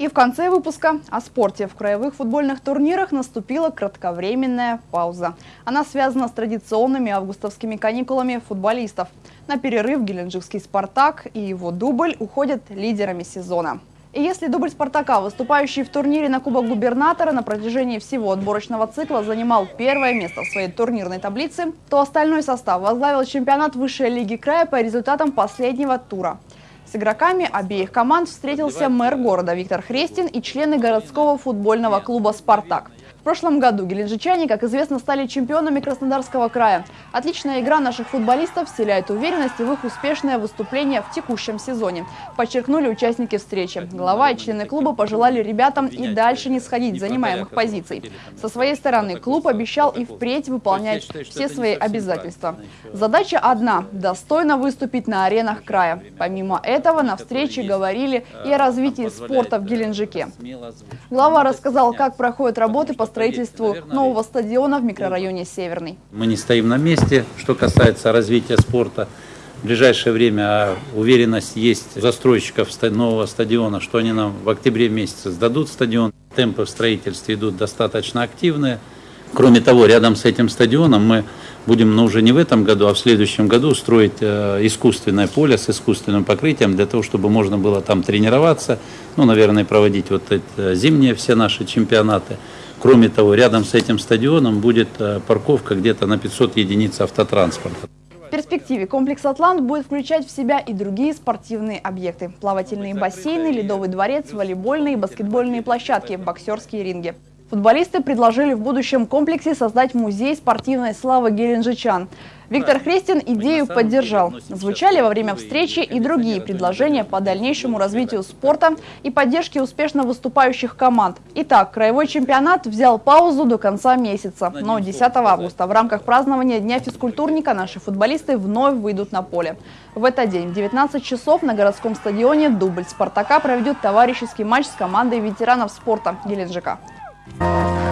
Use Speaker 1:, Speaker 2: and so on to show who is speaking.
Speaker 1: И в конце выпуска о спорте. В краевых футбольных турнирах наступила кратковременная пауза. Она связана с традиционными августовскими каникулами футболистов. На перерыв геленджикский «Спартак» и его дубль уходят лидерами сезона. И если дубль «Спартака», выступающий в турнире на Кубок губернатора на протяжении всего отборочного цикла занимал первое место в своей турнирной таблице, то остальной состав возглавил чемпионат высшей лиги края по результатам последнего тура – с игроками обеих команд встретился мэр города Виктор Хрестин и члены городского футбольного клуба «Спартак». В прошлом году геленджичане, как известно, стали чемпионами Краснодарского края. Отличная игра наших футболистов вселяет уверенность в их успешное выступление в текущем сезоне. Подчеркнули участники встречи. Глава и члены клуба пожелали ребятам и дальше не сходить с занимаемых позиций. Со своей стороны клуб обещал и впредь выполнять все свои обязательства. Задача одна – достойно выступить на аренах края. Помимо этого на встрече говорили и о развитии спорта в Геленджике. Глава рассказал, как проходят работы по строительству нового стадиона в микрорайоне Северный.
Speaker 2: Мы не стоим на месте, что касается развития спорта. В ближайшее время а уверенность есть застройщиков нового стадиона, что они нам в октябре месяце сдадут стадион. Темпы в строительстве идут достаточно активные. Кроме того, рядом с этим стадионом мы будем, ну уже не в этом году, а в следующем году строить э, искусственное поле с искусственным покрытием для того, чтобы можно было там тренироваться, ну, наверное, проводить вот эти э, зимние все наши чемпионаты. Кроме того, рядом с этим стадионом будет э, парковка где-то на 500 единиц автотранспорта.
Speaker 1: В перспективе комплекс «Атлант» будет включать в себя и другие спортивные объекты. Плавательные бассейны, ледовый дворец, волейбольные и баскетбольные площадки, боксерские ринги. Футболисты предложили в будущем комплексе создать музей спортивной славы геленджичан. Виктор Хрестин идею поддержал. Звучали во время встречи и другие предложения по дальнейшему развитию спорта и поддержке успешно выступающих команд. Итак, краевой чемпионат взял паузу до конца месяца. Но 10 августа в рамках празднования Дня физкультурника наши футболисты вновь выйдут на поле. В этот день в 19 часов на городском стадионе дубль «Спартака» проведет товарищеский матч с командой ветеранов спорта Геленджика. Música